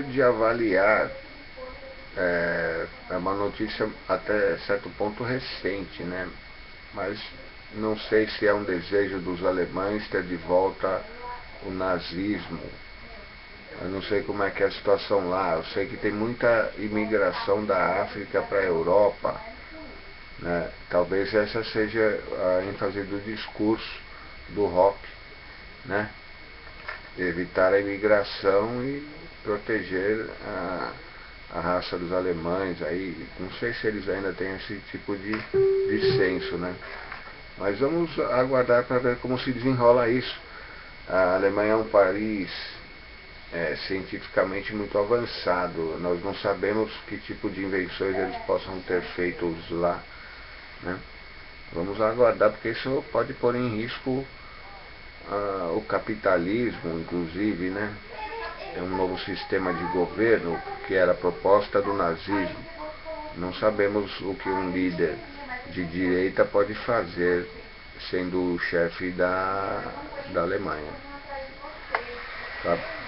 de avaliar é, é, uma notícia até certo ponto recente, né? Mas não sei se é um desejo dos alemães ter de volta o nazismo. Eu não sei como é que é a situação lá. Eu sei que tem muita imigração da África para a Europa. Né? Talvez essa seja a ênfase do discurso do rock. Né? Evitar a imigração e proteger a, a raça dos alemães aí. Não sei se eles ainda têm esse tipo de, de senso, né? Mas vamos aguardar para ver como se desenrola isso. A Alemanha é um país é, cientificamente muito avançado. Nós não sabemos que tipo de invenções eles possam ter feito lá. Né? Vamos aguardar, porque isso pode pôr em risco uh, o capitalismo, inclusive, né? É um novo sistema de governo que era proposta do nazismo. Não sabemos o que um líder de direita pode fazer sendo o chefe da, da Alemanha. Tá?